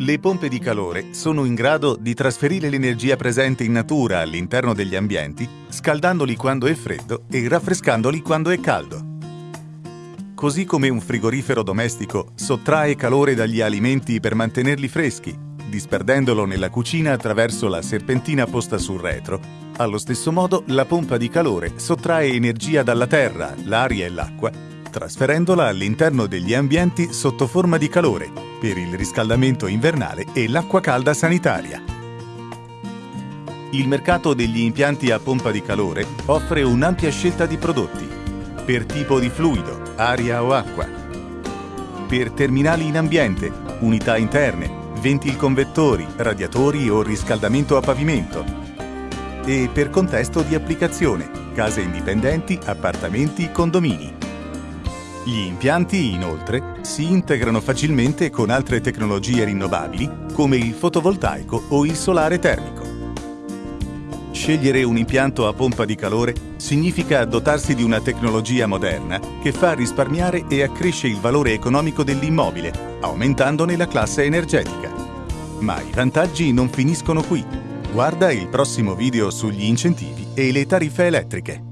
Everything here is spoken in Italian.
Le pompe di calore sono in grado di trasferire l'energia presente in natura all'interno degli ambienti, scaldandoli quando è freddo e raffrescandoli quando è caldo. Così come un frigorifero domestico sottrae calore dagli alimenti per mantenerli freschi, disperdendolo nella cucina attraverso la serpentina posta sul retro, allo stesso modo la pompa di calore sottrae energia dalla terra, l'aria e l'acqua, trasferendola all'interno degli ambienti sotto forma di calore per il riscaldamento invernale e l'acqua calda sanitaria. Il mercato degli impianti a pompa di calore offre un'ampia scelta di prodotti per tipo di fluido, aria o acqua, per terminali in ambiente, unità interne, ventilconvettori, radiatori o riscaldamento a pavimento e per contesto di applicazione, case indipendenti, appartamenti, condomini. Gli impianti, inoltre, si integrano facilmente con altre tecnologie rinnovabili come il fotovoltaico o il solare termico. Scegliere un impianto a pompa di calore significa dotarsi di una tecnologia moderna che fa risparmiare e accresce il valore economico dell'immobile, aumentandone la classe energetica. Ma i vantaggi non finiscono qui. Guarda il prossimo video sugli incentivi e le tariffe elettriche.